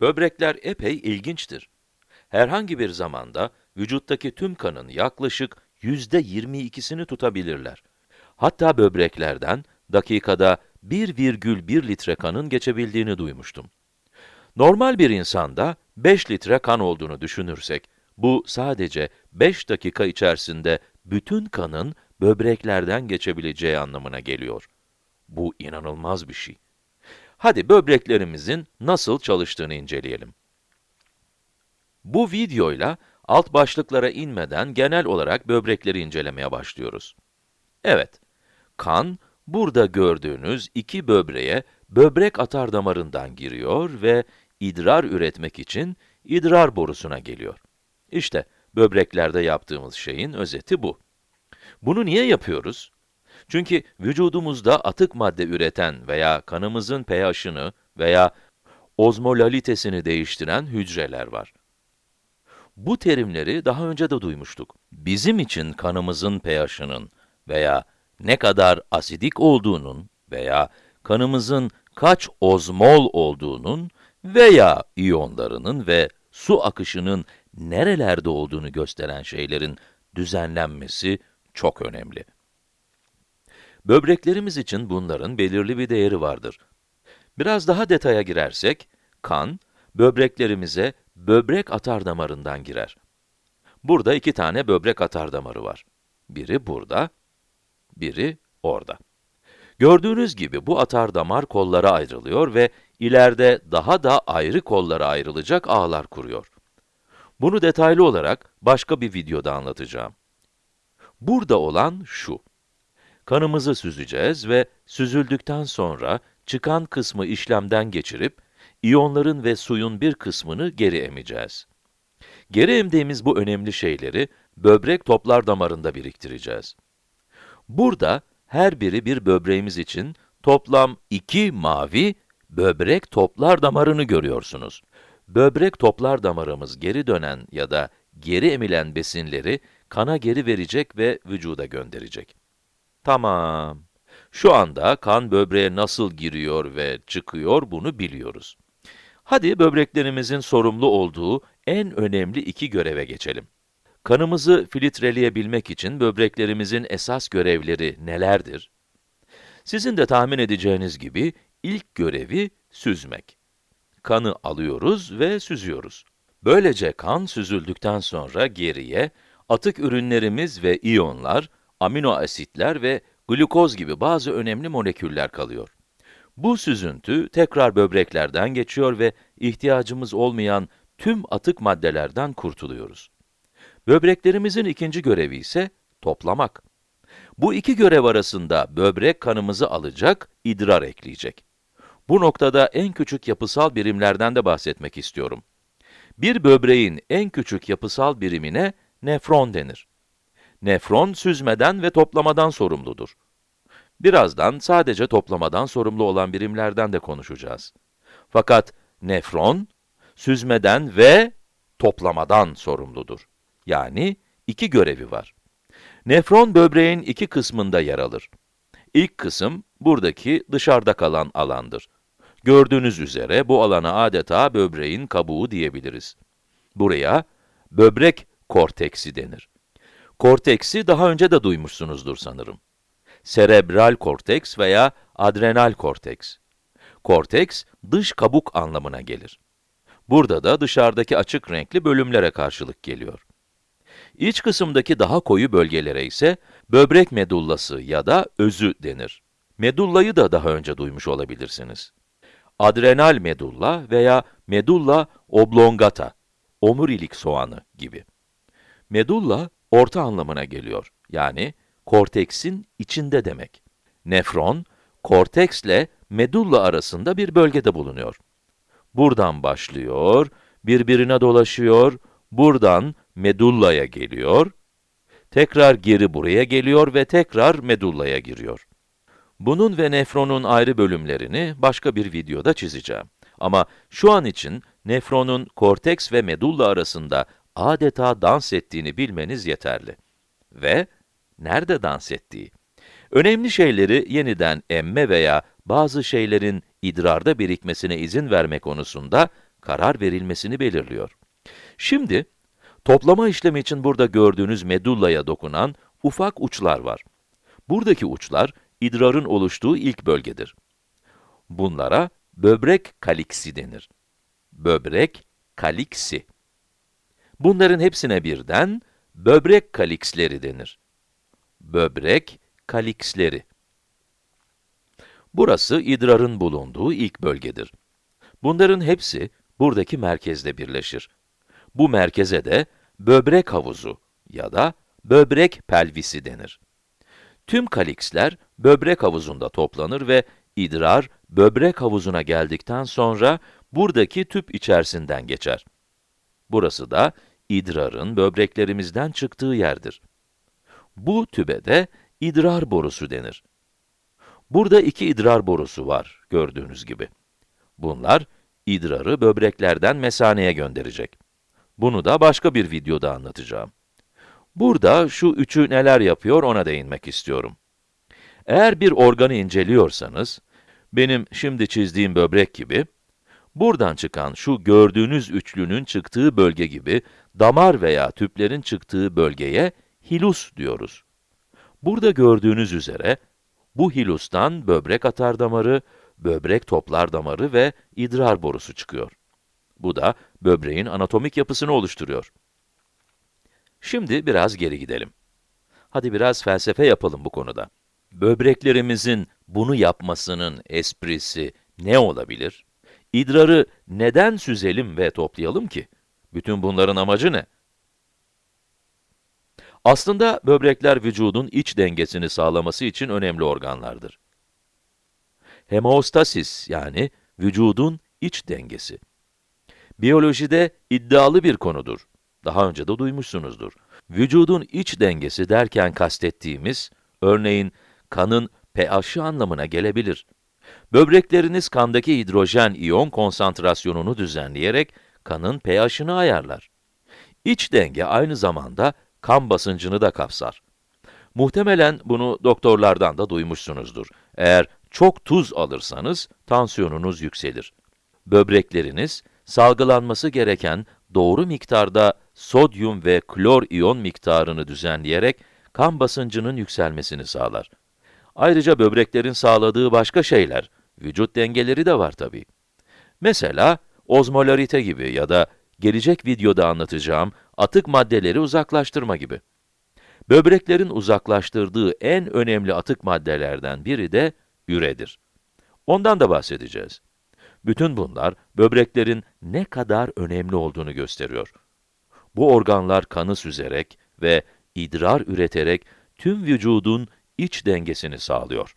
Böbrekler epey ilginçtir. Herhangi bir zamanda vücuttaki tüm kanın yaklaşık yüzde 22'sini tutabilirler. Hatta böbreklerden dakikada 1,1 litre kanın geçebildiğini duymuştum. Normal bir insanda 5 litre kan olduğunu düşünürsek, bu sadece 5 dakika içerisinde bütün kanın böbreklerden geçebileceği anlamına geliyor. Bu inanılmaz bir şey. Hadi böbreklerimizin nasıl çalıştığını inceleyelim. Bu videoyla alt başlıklara inmeden genel olarak böbrekleri incelemeye başlıyoruz. Evet, kan burada gördüğünüz iki böbreğe böbrek atar damarından giriyor ve idrar üretmek için idrar borusuna geliyor. İşte böbreklerde yaptığımız şeyin özeti bu. Bunu niye yapıyoruz? Çünkü vücudumuzda atık madde üreten veya kanımızın pH'ını veya ozmolalitesini değiştiren hücreler var. Bu terimleri daha önce de duymuştuk. Bizim için kanımızın pH'ının veya ne kadar asidik olduğunun veya kanımızın kaç ozmol olduğunun veya iyonlarının ve su akışının nerelerde olduğunu gösteren şeylerin düzenlenmesi çok önemli. Böbreklerimiz için bunların belirli bir değeri vardır. Biraz daha detaya girersek, kan, böbreklerimize böbrek atar damarından girer. Burada iki tane böbrek atar damarı var. Biri burada, biri orada. Gördüğünüz gibi bu atar damar kollara ayrılıyor ve ileride daha da ayrı kollara ayrılacak ağlar kuruyor. Bunu detaylı olarak başka bir videoda anlatacağım. Burada olan şu. Kanımızı süzeceğiz ve süzüldükten sonra çıkan kısmı işlemden geçirip, iyonların ve suyun bir kısmını geri emeceğiz. Geri emdiğimiz bu önemli şeyleri böbrek toplar damarında biriktireceğiz. Burada her biri bir böbreğimiz için toplam iki mavi böbrek toplar damarını görüyorsunuz. Böbrek toplar damarımız geri dönen ya da geri emilen besinleri kana geri verecek ve vücuda gönderecek. Tamam. Şu anda kan böbreğe nasıl giriyor ve çıkıyor bunu biliyoruz. Hadi böbreklerimizin sorumlu olduğu en önemli iki göreve geçelim. Kanımızı filtreleyebilmek için böbreklerimizin esas görevleri nelerdir? Sizin de tahmin edeceğiniz gibi ilk görevi süzmek. Kanı alıyoruz ve süzüyoruz. Böylece kan süzüldükten sonra geriye atık ürünlerimiz ve iyonlar, amino asitler ve glukoz gibi bazı önemli moleküller kalıyor. Bu süzüntü tekrar böbreklerden geçiyor ve ihtiyacımız olmayan tüm atık maddelerden kurtuluyoruz. Böbreklerimizin ikinci görevi ise toplamak. Bu iki görev arasında böbrek kanımızı alacak, idrar ekleyecek. Bu noktada en küçük yapısal birimlerden de bahsetmek istiyorum. Bir böbreğin en küçük yapısal birimine nefron denir. Nefron süzmeden ve toplamadan sorumludur. Birazdan sadece toplamadan sorumlu olan birimlerden de konuşacağız. Fakat nefron, süzmeden ve toplamadan sorumludur. Yani iki görevi var. Nefron böbreğin iki kısmında yer alır. İlk kısım, buradaki dışarıda kalan alandır. Gördüğünüz üzere bu alana adeta böbreğin kabuğu diyebiliriz. Buraya böbrek korteksi denir. Korteksi daha önce de duymuşsunuzdur sanırım. Serebral korteks veya adrenal korteks. Korteks, dış kabuk anlamına gelir. Burada da dışarıdaki açık renkli bölümlere karşılık geliyor. İç kısımdaki daha koyu bölgelere ise böbrek medullası ya da özü denir. Medullayı da daha önce duymuş olabilirsiniz. Adrenal medulla veya medulla oblongata, omurilik soğanı gibi. Medulla, orta anlamına geliyor. Yani, korteksin içinde demek. Nefron, korteksle medulla arasında bir bölgede bulunuyor. Buradan başlıyor, birbirine dolaşıyor, buradan medullaya geliyor, tekrar geri buraya geliyor ve tekrar medullaya giriyor. Bunun ve nefronun ayrı bölümlerini başka bir videoda çizeceğim. Ama şu an için nefronun korteks ve medulla arasında adeta dans ettiğini bilmeniz yeterli. Ve nerede dans ettiği? Önemli şeyleri yeniden emme veya bazı şeylerin idrarda birikmesine izin verme konusunda karar verilmesini belirliyor. Şimdi, toplama işlemi için burada gördüğünüz medullaya dokunan ufak uçlar var. Buradaki uçlar, idrarın oluştuğu ilk bölgedir. Bunlara böbrek kaliksi denir. Böbrek kaliksi. Bunların hepsine birden böbrek kaliksleri denir. Böbrek kaliksleri. Burası idrarın bulunduğu ilk bölgedir. Bunların hepsi buradaki merkezde birleşir. Bu merkeze de böbrek havuzu ya da böbrek pelvisi denir. Tüm kaliksler böbrek havuzunda toplanır ve idrar böbrek havuzuna geldikten sonra buradaki tüp içerisinden geçer. Burası da idrarın böbreklerimizden çıktığı yerdir. Bu tübe de idrar borusu denir. Burada iki idrar borusu var, gördüğünüz gibi. Bunlar, idrarı böbreklerden mesaneye gönderecek. Bunu da başka bir videoda anlatacağım. Burada şu üçü neler yapıyor ona değinmek istiyorum. Eğer bir organı inceliyorsanız, benim şimdi çizdiğim böbrek gibi, buradan çıkan şu gördüğünüz üçlünün çıktığı bölge gibi, damar veya tüplerin çıktığı bölgeye hilus diyoruz. Burada gördüğünüz üzere, bu hilustan böbrek atardamarı, böbrek toplar damarı ve idrar borusu çıkıyor. Bu da böbreğin anatomik yapısını oluşturuyor. Şimdi biraz geri gidelim. Hadi biraz felsefe yapalım bu konuda. Böbreklerimizin bunu yapmasının esprisi ne olabilir? İdrarı neden süzelim ve toplayalım ki? Bütün bunların amacı ne? Aslında böbrekler vücudun iç dengesini sağlaması için önemli organlardır. Hemostasis yani vücudun iç dengesi. Biyolojide iddialı bir konudur. Daha önce de duymuşsunuzdur. Vücudun iç dengesi derken kastettiğimiz, örneğin kanın pH'i anlamına gelebilir. Böbrekleriniz kandaki hidrojen iyon konsantrasyonunu düzenleyerek kanın pH'ini ayarlar. İç denge aynı zamanda kan basıncını da kapsar. Muhtemelen bunu doktorlardan da duymuşsunuzdur. Eğer çok tuz alırsanız tansiyonunuz yükselir. Böbrekleriniz salgılanması gereken doğru miktarda sodyum ve klor iyon miktarını düzenleyerek kan basıncının yükselmesini sağlar. Ayrıca böbreklerin sağladığı başka şeyler, vücut dengeleri de var tabii. Mesela ozmolarite gibi ya da gelecek videoda anlatacağım atık maddeleri uzaklaştırma gibi. Böbreklerin uzaklaştırdığı en önemli atık maddelerden biri de üredir. Ondan da bahsedeceğiz. Bütün bunlar, böbreklerin ne kadar önemli olduğunu gösteriyor. Bu organlar kanı süzerek ve idrar üreterek tüm vücudun iç dengesini sağlıyor.